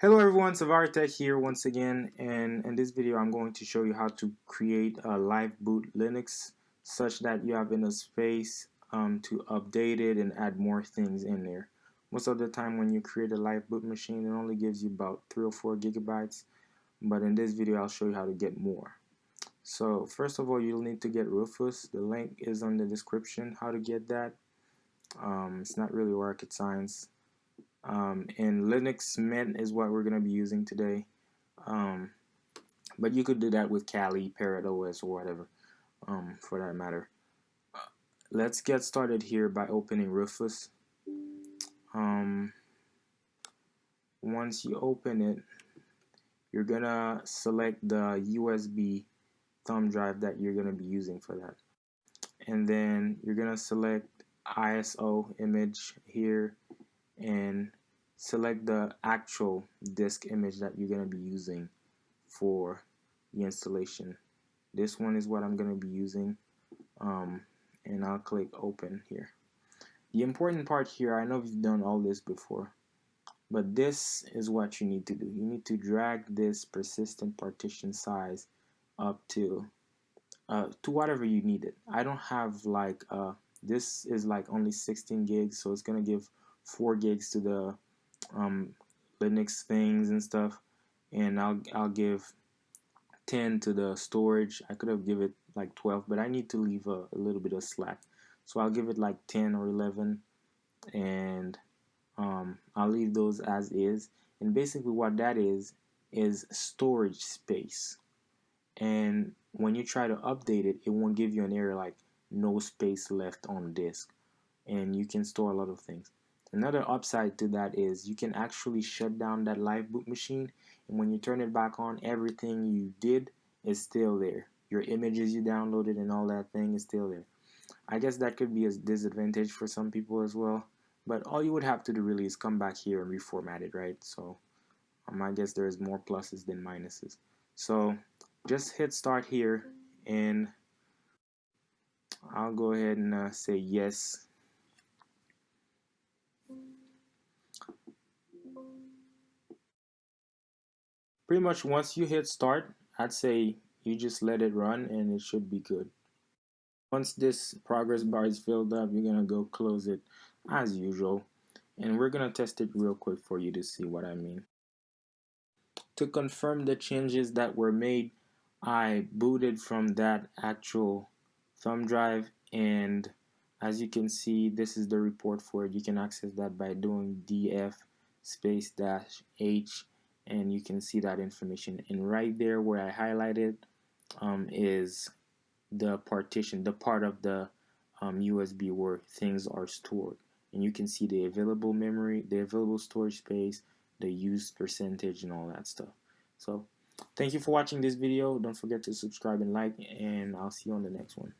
Hello everyone, Tech here once again and in this video I'm going to show you how to create a live boot Linux such that you have enough space um, to update it and add more things in there. Most of the time when you create a live boot machine it only gives you about 3 or 4 gigabytes but in this video I'll show you how to get more. So first of all you'll need to get Rufus. The link is on the description how to get that. Um, it's not really rocket science um, and Linux Mint is what we're going to be using today. Um, but you could do that with Kali, Parrot OS, or whatever, um, for that matter. Uh, let's get started here by opening Rufus. Um, once you open it, you're gonna select the USB thumb drive that you're gonna be using for that. And then you're gonna select ISO image here and select the actual disk image that you're going to be using for the installation. This one is what I'm going to be using um, and I'll click open here. The important part here, I know you've done all this before, but this is what you need to do. You need to drag this persistent partition size up to uh, to whatever you need it. I don't have like uh, this is like only 16 gigs, so it's gonna give 4 gigs to the um, Linux things and stuff, and I'll I'll give 10 to the storage. I could have give it like 12, but I need to leave a, a little bit of slack, so I'll give it like 10 or 11, and um, I'll leave those as is. And basically, what that is is storage space. And when you try to update it, it won't give you an error like no space left on disk, and you can store a lot of things. Another upside to that is you can actually shut down that live boot machine and when you turn it back on everything you did is still there. Your images you downloaded and all that thing is still there. I guess that could be a disadvantage for some people as well but all you would have to do really is come back here and reformat it right so um, I guess there's more pluses than minuses so just hit start here and I'll go ahead and uh, say yes pretty much once you hit start I'd say you just let it run and it should be good. Once this progress bar is filled up you're gonna go close it as usual. And we're gonna test it real quick for you to see what I mean. To confirm the changes that were made I booted from that actual thumb drive. And as you can see this is the report for it. You can access that by doing df space dash h and you can see that information. And right there where I highlighted um, is the partition the part of the um, USB where things are stored. And you can see the available memory the available storage space the used percentage and all that stuff. So thank you for watching this video. Don't forget to subscribe and like and I'll see you on the next one